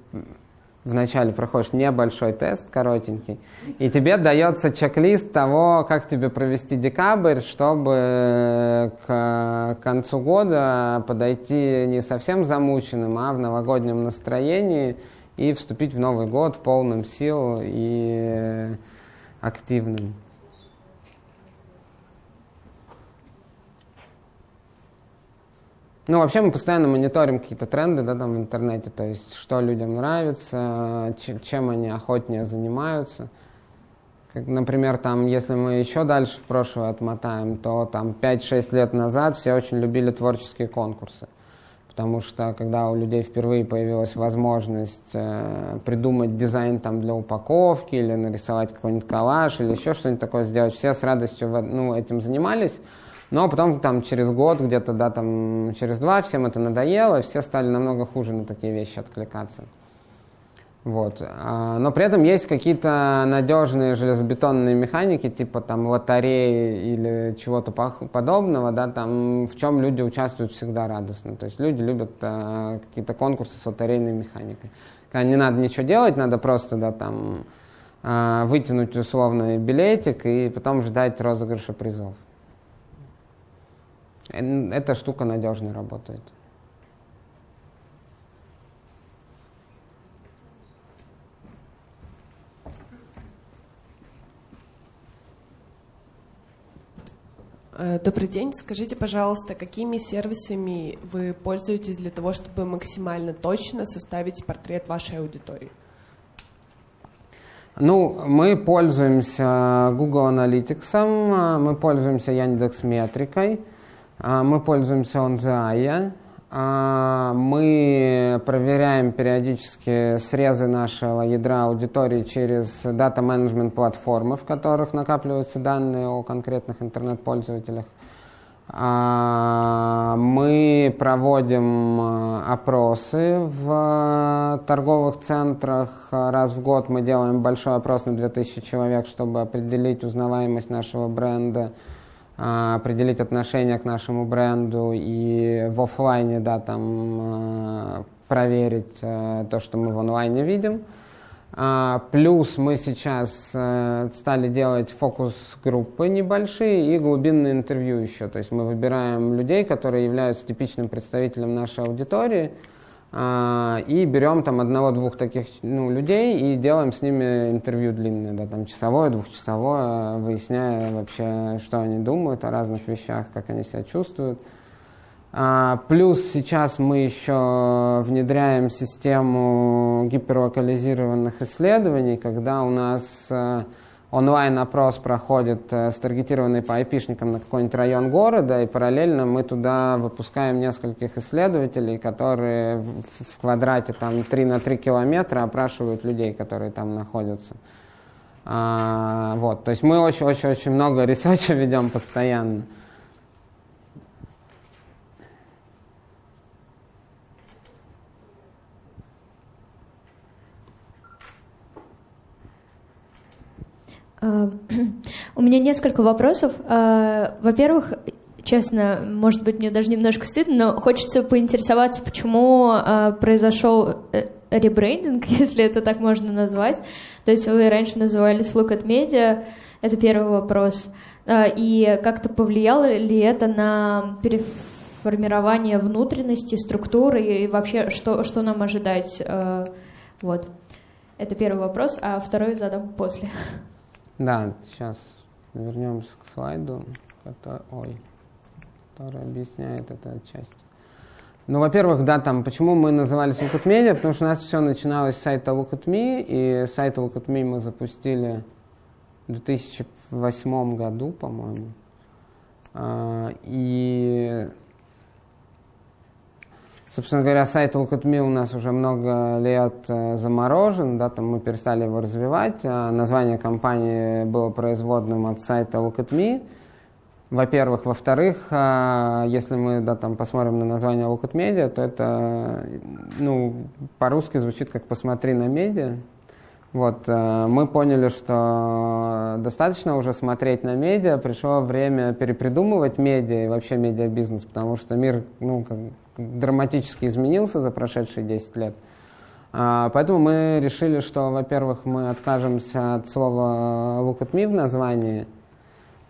вначале проходишь небольшой тест, коротенький, и тебе дается чек-лист того, как тебе провести декабрь, чтобы к концу года подойти не совсем замученным, а в новогоднем настроении и вступить в Новый год полным сил и активным. Ну, вообще мы постоянно мониторим какие-то тренды, да, там в интернете, то есть, что людям нравится, чем они охотнее занимаются. Как, например, там, если мы еще дальше в прошлое отмотаем, то там 5-6 лет назад все очень любили творческие конкурсы. Потому что когда у людей впервые появилась возможность э, придумать дизайн там для упаковки или нарисовать какой-нибудь коллаж или еще что-нибудь такое сделать, все с радостью ну, этим занимались. Но потом там через год, где-то, да, там через два всем это надоело, и все стали намного хуже на такие вещи откликаться. Вот. А, но при этом есть какие-то надежные железобетонные механики, типа там лотереи или чего-то подобного, да, там, в чем люди участвуют всегда радостно. То есть люди любят а, какие-то конкурсы с лотерейной механикой. Когда не надо ничего делать, надо просто да, там, а, вытянуть условный билетик и потом ждать розыгрыша призов. Эта штука надежно работает. Э, добрый день. Скажите, пожалуйста, какими сервисами вы пользуетесь для того, чтобы максимально точно составить портрет вашей аудитории? Ну, мы пользуемся Google Analytics, мы пользуемся Яндекс Метрикой, а, мы пользуемся OnZai. А, мы проверяем периодически срезы нашего ядра аудитории через дата-менеджмент платформы, в которых накапливаются данные о конкретных интернет-пользователях. А, мы проводим опросы в торговых центрах. Раз в год мы делаем большой опрос на 2000 человек, чтобы определить узнаваемость нашего бренда а, определить отношение к нашему бренду и в офлайне, да, там а, проверить а, то, что мы в онлайне видим. Плюс мы сейчас э, стали делать фокус-группы небольшие и глубинные интервью еще. То есть мы выбираем людей, которые являются типичным представителем нашей аудитории, а, и берем там одного-двух таких ну, людей и делаем с ними интервью длинное, да, там часовое, двухчасовое, выясняя вообще, что они думают о разных вещах, как они себя чувствуют. А, плюс сейчас мы еще внедряем систему гиперлокализированных исследований, когда у нас а, онлайн-опрос проходит э, старгетированный по айпишникам на какой-нибудь район города, и параллельно мы туда выпускаем нескольких исследователей, которые в, в квадрате там 3 на 3 километра опрашивают людей, которые там находятся. А, вот, то есть мы очень-очень-очень много ресерча ведем постоянно. у меня несколько вопросов. А, во-первых, честно, может быть, мне даже немножко стыдно, но хочется поинтересоваться, почему а, произошел, э, ребрендинг, если это так можно назвать. То есть вы раньше назывались Look at Media, это первый вопрос. А, и как-то повлияло ли это на переформирование внутренности, структуры и вообще что, что нам ожидать? А, вот. Это первый вопрос, а второй задам после. Да, сейчас вернемся к слайду, который, ой, который объясняет эту часть. Ну, во-первых, да, там, почему мы назывались Look at Media, потому что у нас все начиналось с сайта Look at Me, и сайт Look at Me мы запустили в 2008 году, по-моему. А, и, собственно говоря, сайт Look at Me у нас уже много лет э, заморожен, да, там мы перестали его развивать. А название компании было производным от сайта Look at Me – во-первых. Во-вторых, а, если мы да, там, посмотрим на название Look at Media, то это ну, по-русски звучит как «посмотри на медиа». Вот, э, мы поняли, что достаточно уже смотреть на медиа, пришло время перепридумывать медиа и вообще медиабизнес, потому что мир ну, как, драматически изменился за прошедшие 10 лет. А, поэтому мы решили, что, во-первых, мы откажемся от слова «look at me» в названии –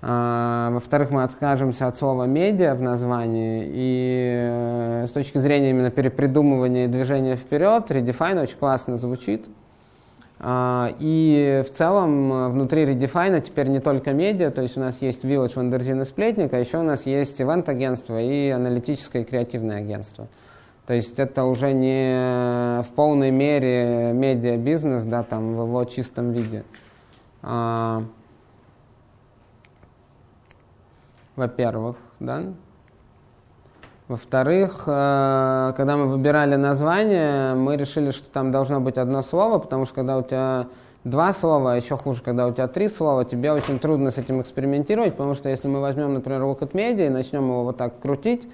а, во-вторых, мы откажемся от слова «медиа» в названии. И э, с точки зрения именно перепридумывания и движения вперед, Redefine очень классно звучит. А, и в целом э, внутри Redefine теперь не только медиа, то есть у нас есть Village, Wonderzine и Сплетник, а еще у нас есть ивент-агентство и аналитическое и креативное агентство. То есть это уже не в полной мере медиа-бизнес, да, там в его чистом виде. А, во-первых, да. Во-вторых, э, когда мы выбирали название, мы решили, что там должно быть одно слово, потому что когда у тебя два слова, а еще хуже, когда у тебя три слова, тебе очень трудно с этим экспериментировать, потому что если мы возьмем, например, Look at Media и начнем его вот так крутить,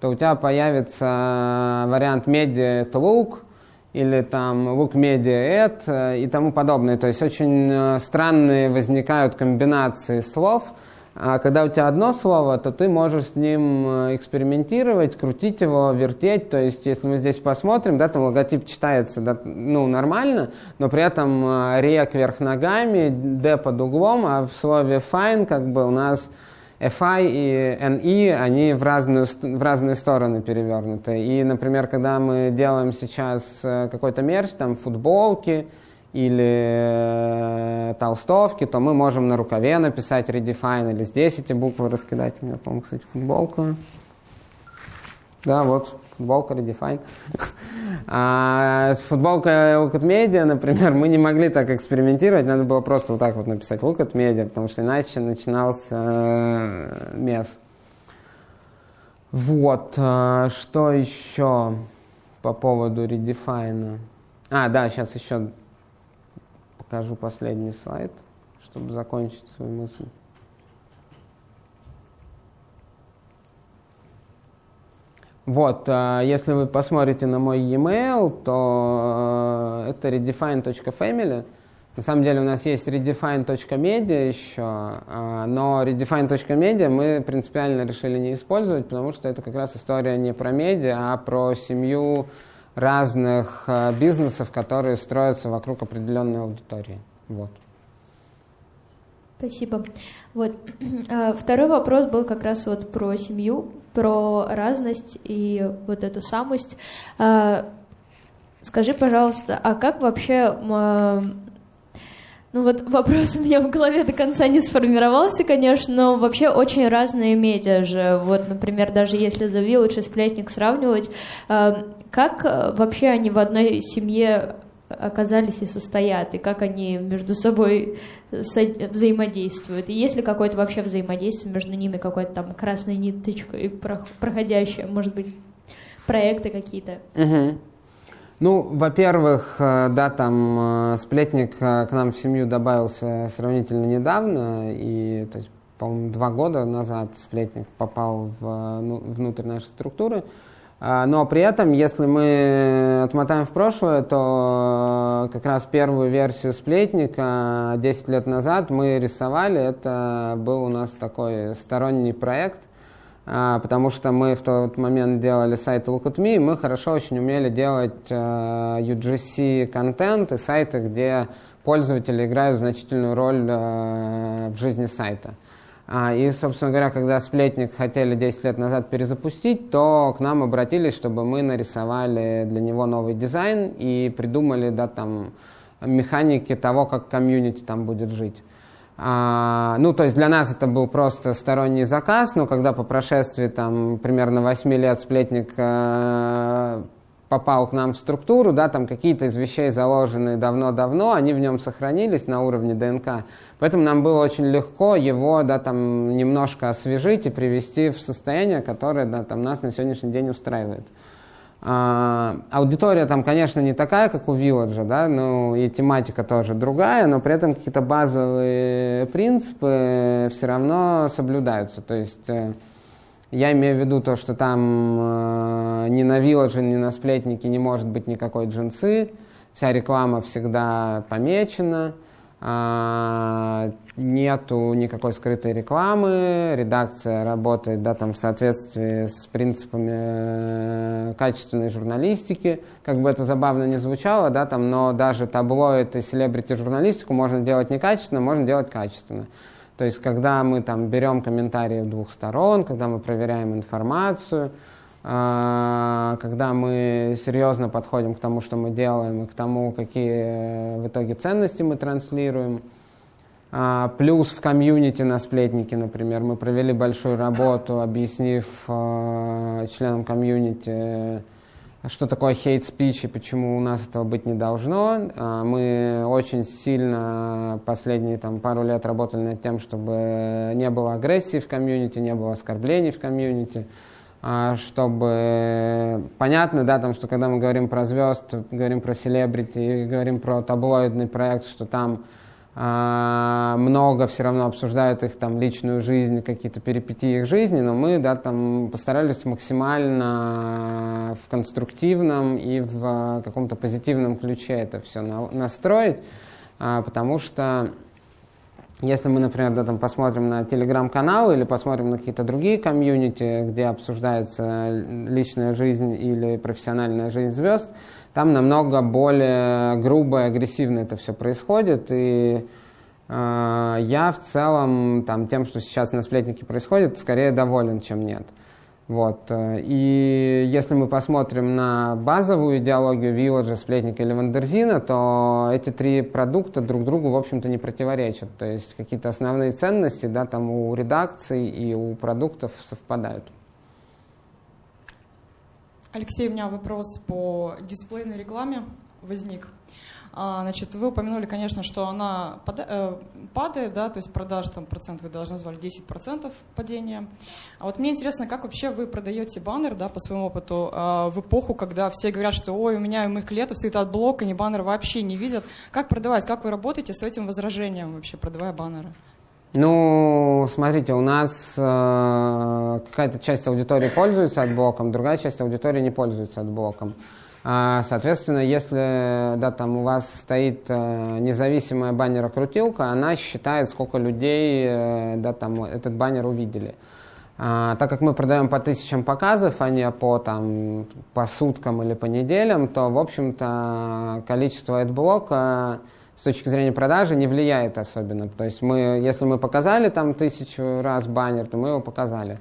то у тебя появится вариант Media Look, или там Look Media Ad э, и тому подобное. То есть очень э, странные возникают комбинации слов – а когда у тебя одно слово, то ты можешь с ним э, экспериментировать, крутить его, вертеть. То есть, если мы здесь посмотрим, да, там логотип читается да, ну, нормально, но при этом э, рек вверх ногами, D под углом, а в слове fine как бы у нас FI и NE, они в, разную, в разные стороны перевернуты. И, например, когда мы делаем сейчас э, какой-то мерч, там футболки, или э, толстовки, то мы можем на рукаве написать redefine или здесь эти буквы раскидать. У меня, по-моему, кстати, футболка. Да, вот футболка redefine. А с футболкой Look at Media, например, мы не могли так экспериментировать, надо было просто вот так вот написать Look at Media, потому что иначе начинался э, мес. Вот, э, что еще по поводу Redefine? А, да, сейчас еще покажу последний слайд, чтобы закончить свою мысль. Вот, а, если вы посмотрите на мой e-mail, то э, это redefine.family. На самом деле у нас есть redefine.media еще, а, но redefine.media мы принципиально решили не использовать, потому что это как раз история не про медиа, а про семью разных э, бизнесов, которые строятся вокруг определенной аудитории. Вот. Спасибо. Вот. А, второй вопрос был как раз вот про семью, про разность и вот эту самость. А, скажи, пожалуйста, а как вообще ну вот вопрос у меня в голове до конца не сформировался, конечно, но вообще очень разные медиа же. Вот, например, даже если The Village и Сплетник сравнивать, э, как э, вообще они в одной семье оказались и состоят, и как они между собой взаимодействуют, и есть ли какое-то вообще взаимодействие между ними, какой-то там красной ниточкой проходящая, может быть, проекты какие-то. Угу. Ну, во-первых, э, да, там э, сплетник э, к нам в семью добавился сравнительно недавно, и, то есть, по-моему, два года назад сплетник попал в, ну, внутрь нашей структуры. А, но при этом, если мы отмотаем в прошлое, то как раз первую версию сплетника 10 лет назад мы рисовали. Это был у нас такой сторонний проект – потому что мы в тот момент делали сайт Look at Me, и мы хорошо очень умели делать UGC-контент и сайты, где пользователи играют значительную роль в жизни сайта. А, и, собственно говоря, когда сплетник хотели 10 лет назад перезапустить, то к нам обратились, чтобы мы нарисовали для него новый дизайн и придумали да, там, механики того, как комьюнити там будет жить. А, ну, то есть для нас это был просто сторонний заказ, но когда по прошествии там примерно 8 лет сплетник э, попал к нам в структуру, да, там какие-то из вещей заложены давно-давно, они в нем сохранились на уровне ДНК. Поэтому нам было очень легко его, да, там немножко освежить и привести в состояние, которое, да, там нас на сегодняшний день устраивает. А, аудитория там, конечно, не такая, как у Village, да, ну и тематика тоже другая, но при этом какие-то базовые принципы все равно соблюдаются. То есть э, я имею в виду то, что там э, ни на Village, ни на сплетнике не может быть никакой джинсы, вся реклама всегда помечена, нету никакой скрытой рекламы, редакция работает да, там, в соответствии с принципами э, качественной журналистики. Как бы это забавно не звучало, да, там, но даже таблоид и селебрити-журналистику можно делать некачественно, можно делать качественно. То есть, когда мы там берем комментарии двух сторон, когда мы проверяем информацию, а, когда мы серьезно подходим к тому, что мы делаем, и к тому, какие в итоге ценности мы транслируем. А, плюс в комьюнити на сплетнике, например, мы провели большую работу, объяснив а, членам комьюнити, что такое speech и почему у нас этого быть не должно. А, мы очень сильно последние там, пару лет работали над тем, чтобы не было агрессии в комьюнити, не было оскорблений в комьюнити, а, чтобы понятно, да, там, что когда мы говорим про звезд, говорим про селебрити, говорим про таблоидный проект, что там а, много все равно обсуждают их там личную жизнь, какие-то перипетии их жизни, но мы да, там постарались максимально в конструктивном и в каком-то позитивном ключе это все на, настроить, а, потому что если мы, например, да, там посмотрим на телеграм-каналы или посмотрим на какие-то другие комьюнити, где обсуждается личная жизнь или профессиональная жизнь звезд, там намного более грубо и агрессивно это все происходит. И э, я в целом там, тем, что сейчас на сплетнике происходит, скорее доволен, чем нет. Вот. И если мы посмотрим на базовую идеологию Вилладжа, Сплетника или Вандерзина, то эти три продукта друг другу, в общем-то, не противоречат. То есть какие-то основные ценности да, там у редакций и у продуктов совпадают. Алексей, у меня вопрос по дисплейной рекламе возник. А, значит, вы упомянули, конечно, что она э, падает, да, то есть продаж там процент вы должны назвали 10% падения. А вот мне интересно, как вообще вы продаете баннер, да, по своему опыту, а, в эпоху, когда все говорят, что ой, у меня и моих клиентов стоит AdBlock, они баннер вообще не видят. Как продавать, как вы работаете с этим возражением вообще, продавая баннеры? Ну, смотрите, у нас э, какая-то часть аудитории пользуется AdBlock'ом, другая часть аудитории не пользуется AdBlock'ом. А, соответственно, если да, там у вас стоит э, независимая баннерокрутилка, она считает, сколько людей э, да, там, этот баннер увидели. А, так как мы продаем по тысячам показов, а не по, там, по суткам или по неделям, то, в общем-то, количество AdBlock'а с точки зрения продажи не влияет особенно. То есть мы, если мы показали там тысячу раз баннер, то мы его показали.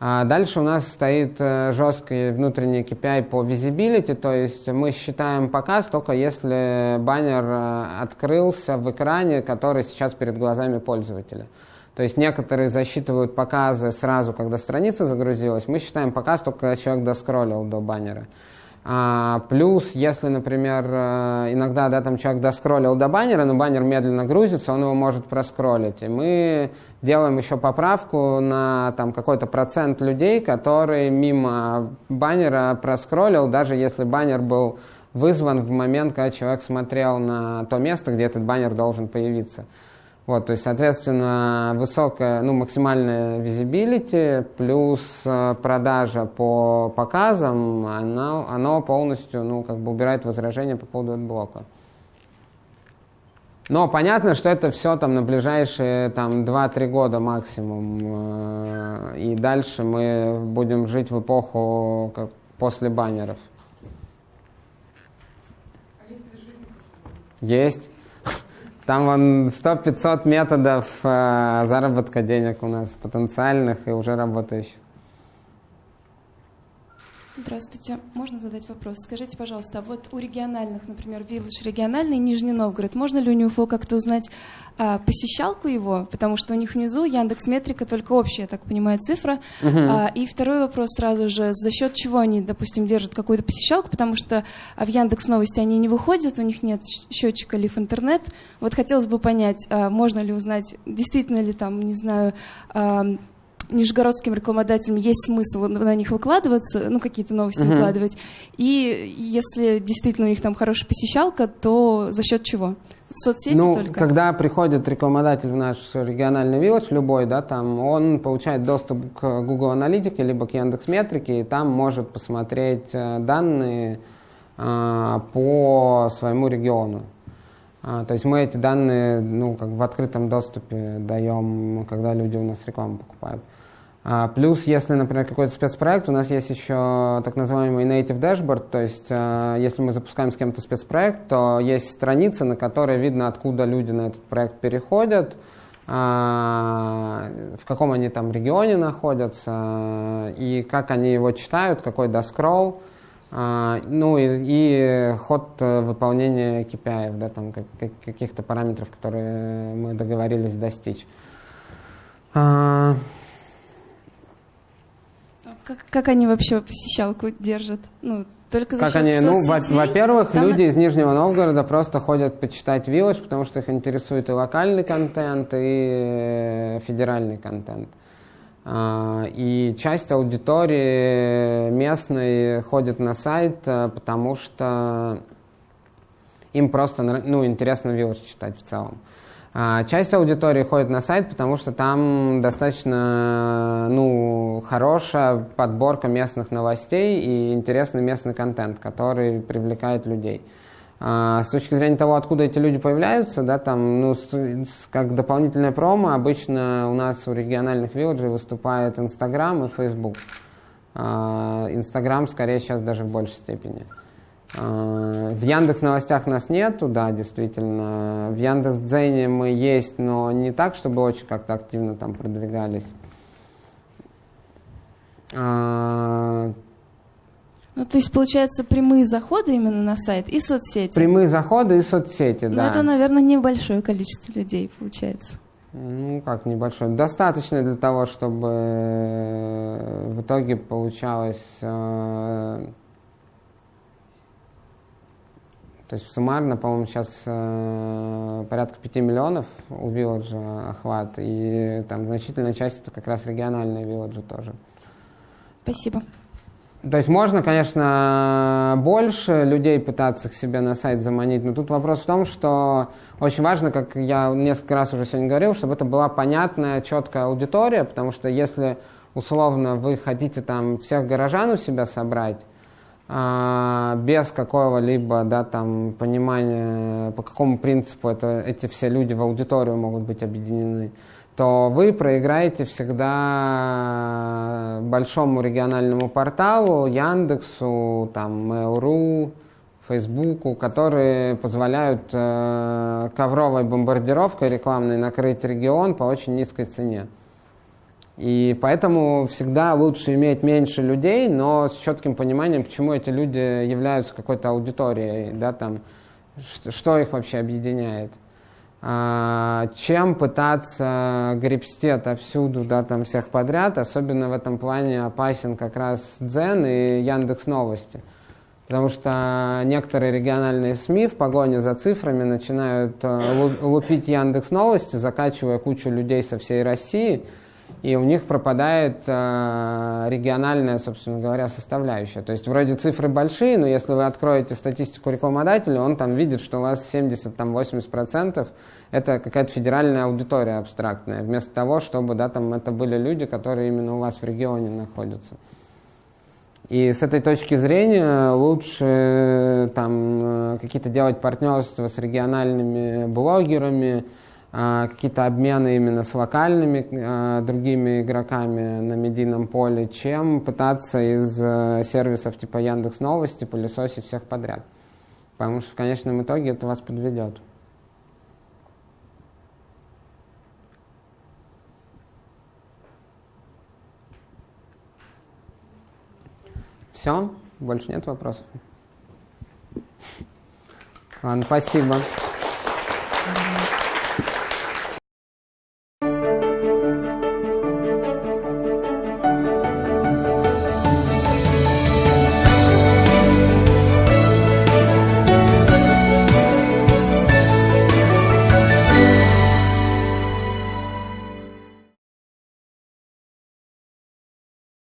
А дальше у нас стоит э, жесткий внутренний KPI по visibility, то есть мы считаем показ только если баннер э, открылся в экране, который сейчас перед глазами пользователя. То есть некоторые засчитывают показы сразу, когда страница загрузилась. Мы считаем показ только когда человек доскроллил до баннера. А, плюс, если, например, э, иногда да, там человек доскроллил до баннера, но баннер медленно грузится, он его может проскроллить. И мы делаем еще поправку на там, какой-то процент людей, которые мимо баннера проскроллил, даже если баннер был вызван в момент, когда человек смотрел на то место, где этот баннер должен появиться. Вот, то есть, соответственно, высокая, ну, максимальная визибилити плюс э, продажа по показам, оно, оно полностью, ну, как бы убирает возражения по поводу блока. Но понятно, что это все там на ближайшие там 2-3 года максимум. Э, и дальше мы будем жить в эпоху как после баннеров. Есть. Там вон 100-500 методов э, заработка денег у нас, потенциальных и уже работающих. Здравствуйте. Можно задать вопрос? Скажите, пожалуйста, а вот у региональных, например, Village региональный, Нижний Новгород, можно ли у него как-то узнать а, посещалку его? Потому что у них внизу Яндекс Метрика только общая, я так понимаю, цифра. -huh. А, и второй вопрос сразу же, за счет чего они, допустим, держат какую-то посещалку? Потому что а, в Яндекс Новости они не выходят, у них нет счетчика лив интернет. Вот хотелось бы понять, а, можно ли узнать, действительно ли там, не знаю, а, нижегородским рекламодателям есть смысл на них выкладываться, ну, какие-то новости uh-huh. выкладывать. И если действительно у них там хорошая посещалка, то за счет чего? Соцсети ну, только? когда приходит рекламодатель в наш региональный вилледж, любой, да, там, он получает доступ к Google Аналитике, либо к Яндекс Метрике, и там может посмотреть э, данные э, по своему региону. А, то есть мы эти данные ну, как в открытом доступе даем, когда люди у нас рекламу покупают. А, плюс, если, например, какой-то спецпроект, у нас есть еще так называемый native dashboard, то есть а, если мы запускаем с кем-то спецпроект, то есть страница, на которой видно, откуда люди на этот проект переходят, в каком они там регионе находятся, и как они его читают, какой доскролл. Ну и, и ход э, выполнения KPI, да, там как, каких-то параметров, которые мы договорились достичь. А... Как, как они вообще посещалку держат? Ну, только за как они? Ну, во-первых, Там... люди из Нижнего Новгорода просто ходят почитать Village, потому что их интересует и локальный контент, и федеральный контент. А, и часть аудитории местной ходит на сайт, э, потому что им просто ну, интересно Village читать в целом. А, часть аудитории ходит на сайт, потому что там достаточно ну, хорошая подборка местных новостей и интересный местный контент, который привлекает людей. А, с точки зрения того, откуда эти люди появляются, да, там, ну, как дополнительная промо, обычно у нас у региональных вилледжей выступают Инстаграм и Фейсбук. А, Инстаграм скорее сейчас даже в большей степени. А, в Яндекс новостях нас нету, да, действительно. В Яндекс Дзене мы есть, но не так, чтобы очень как-то активно там продвигались. Ну, то есть, получается, прямые заходы именно на сайт и соцсети? Прямые заходы и соцсети, ну, да. Ну, это, наверное, небольшое количество людей, получается. Ну, как небольшое. Достаточно для того, чтобы э, в итоге получалось... Э, то есть суммарно, по-моему, сейчас э, порядка 5 миллионов у Вилладжа охват, и там значительная часть это как раз региональные Вилладжи тоже. Спасибо. То есть можно, конечно, больше людей пытаться к себе на сайт заманить, но тут вопрос в том, что очень важно, как я несколько раз уже сегодня говорил, чтобы это была понятная, четкая аудитория, потому что если условно вы хотите там всех горожан у себя собрать, а, без какого-либо да, там, понимания, по какому принципу это, эти все люди в аудиторию могут быть объединены, то вы проиграете всегда большому региональному порталу, Яндексу, там, Mail.ru, Фейсбуку, которые позволяют э, ковровой бомбардировкой рекламной накрыть регион по очень низкой цене. И поэтому всегда лучше иметь меньше людей, но с четким пониманием, почему эти люди являются какой-то аудиторией, да, там, что их вообще объединяет. А, чем пытаться гребсти отовсюду, да, там всех подряд, особенно в этом плане опасен как раз Дзен и Яндекс Новости. Потому что некоторые региональные СМИ в погоне за цифрами начинают э, лупить Яндекс Новости, закачивая кучу людей со всей России – и у них пропадает э, региональная, собственно говоря, составляющая. То есть вроде цифры большие, но если вы откроете статистику рекламодателя, он там видит, что у вас 70-80% это какая-то федеральная аудитория абстрактная, вместо того, чтобы да, там, это были люди, которые именно у вас в регионе находятся. И с этой точки зрения лучше там какие-то делать партнерства с региональными блогерами, какие-то обмены именно с локальными другими игроками на медийном поле, чем пытаться из сервисов типа Яндекс Новости пылесосить всех подряд. Потому что в конечном итоге это вас подведет. Все? Больше нет вопросов? Ладно, спасибо.